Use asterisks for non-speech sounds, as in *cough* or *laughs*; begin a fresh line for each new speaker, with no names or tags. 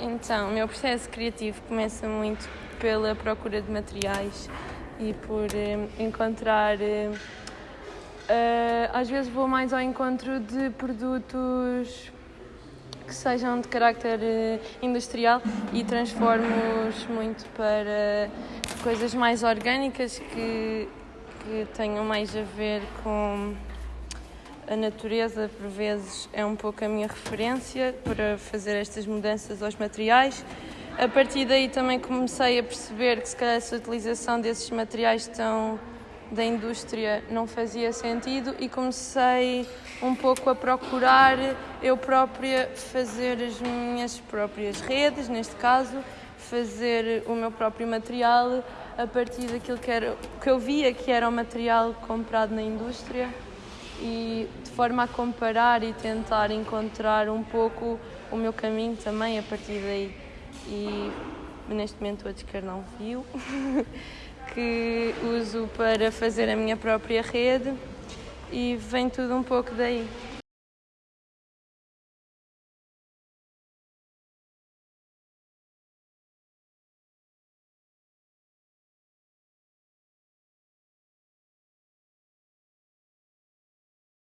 Então, o meu processo criativo começa muito pela procura de materiais e por eh, encontrar. Eh, eh, às vezes vou mais ao encontro de produtos que sejam de carácter industrial e transformo-os muito para coisas mais orgânicas que, que tenham mais a ver com a natureza, por vezes é um pouco a minha referência para fazer estas mudanças aos materiais. A partir daí também comecei a perceber que se calhar essa utilização desses materiais tão da indústria não fazia sentido e comecei um pouco a procurar eu própria fazer as minhas próprias redes, neste caso, fazer o meu próprio material a partir daquilo que, era, que eu via que era o material comprado na indústria e de forma a comparar e tentar encontrar um pouco o meu caminho também a partir daí. E neste momento o descarnão viu. *laughs* que uso para fazer a minha própria rede e vem tudo um pouco daí.